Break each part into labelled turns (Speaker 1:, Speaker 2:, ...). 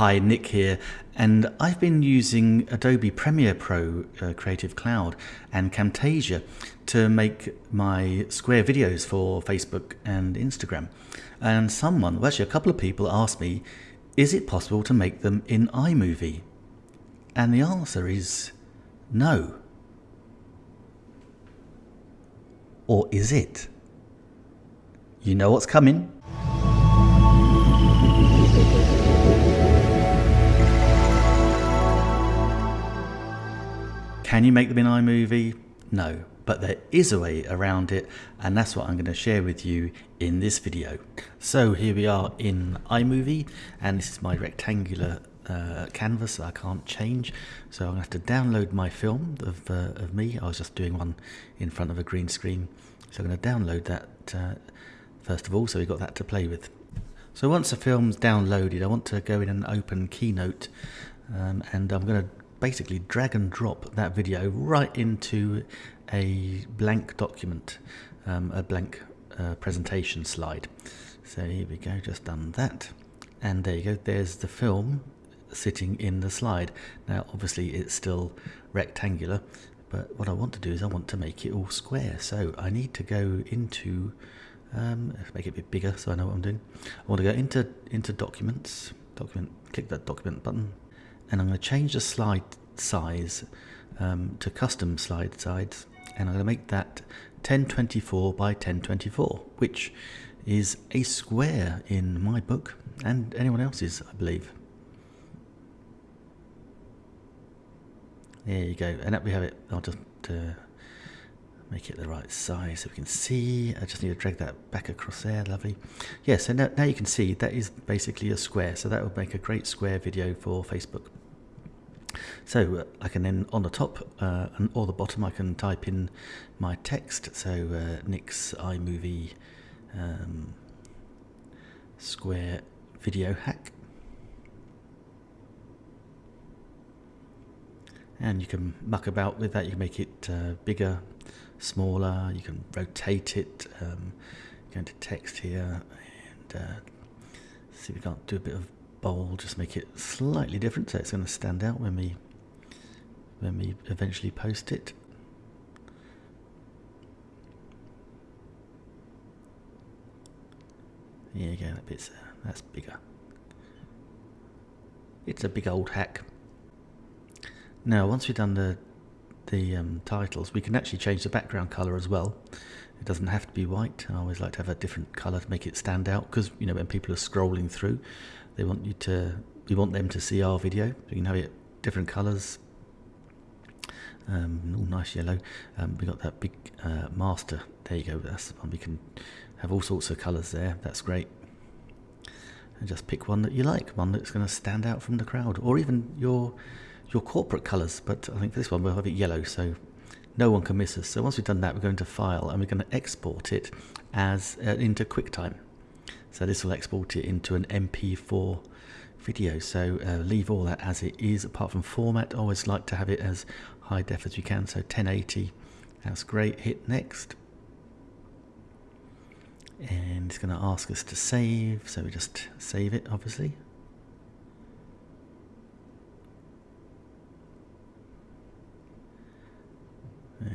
Speaker 1: Hi, Nick here, and I've been using Adobe Premiere Pro uh, Creative Cloud and Camtasia to make my square videos for Facebook and Instagram. And someone, well actually a couple of people asked me, is it possible to make them in iMovie? And the answer is no. Or is it? You know what's coming. Can you make them in iMovie? No, but there is a way around it and that's what I'm going to share with you in this video. So here we are in iMovie and this is my rectangular uh, canvas that I can't change so I'm going to have to download my film of, uh, of me. I was just doing one in front of a green screen so I'm going to download that uh, first of all so we've got that to play with. So once the film's downloaded I want to go in and open Keynote um, and I'm going to basically drag and drop that video right into a blank document, um, a blank uh, presentation slide. So here we go, just done that. And there you go, there's the film sitting in the slide. Now obviously it's still rectangular, but what I want to do is I want to make it all square. So I need to go into, um, make it a bit bigger so I know what I'm doing. I want to go into, into documents, document, click that document button, and I'm going to change the slide size um, to custom slide size and I'm going to make that 1024 by 1024 which is a square in my book and anyone else's I believe. There you go. And that we have it. I'll just uh, make it the right size so we can see. I just need to drag that back across there. Lovely. Yes yeah, so now, now you can see that is basically a square. So that will make a great square video for Facebook so uh, I can then on the top uh, and or the bottom I can type in my text. So uh, Nick's iMovie um, square video hack. And you can muck about with that. You can make it uh, bigger, smaller. You can rotate it. Um, go into text here and uh, see if we can't do a bit of bold, just make it slightly different so it's going to stand out when we when we eventually post it. You go, that bit's uh, that's bigger. It's a big old hack. Now, once we've done the the um, titles, we can actually change the background color as well. It doesn't have to be white. I always like to have a different color to make it stand out because you know when people are scrolling through, they want you to we want them to see our video. You can have it different colors. Um, all nice yellow. Um, we got that big uh, master. There you go. That's the one we can have all sorts of colors there. That's great. And just pick one that you like, one that's going to stand out from the crowd, or even your your corporate colors. But I think for this one we'll have it yellow, so no one can miss us. So once we've done that, we're going to File and we're going to export it as uh, into QuickTime. So this will export it into an MP4 video. So uh, leave all that as it is, apart from format. always like to have it as high def as you can. So 1080, that's great. Hit next. And it's going to ask us to save. So we just save it, obviously.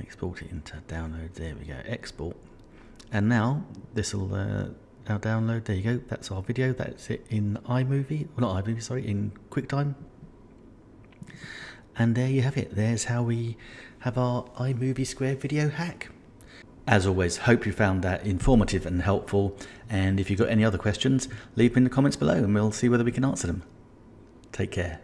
Speaker 1: export it into download there we go export and now this will uh, now download there you go that's our video that's it in iMovie well not iMovie sorry in QuickTime. And there you have it there's how we have our iMovie Square video hack. As always hope you found that informative and helpful and if you've got any other questions leave them in the comments below and we'll see whether we can answer them. Take care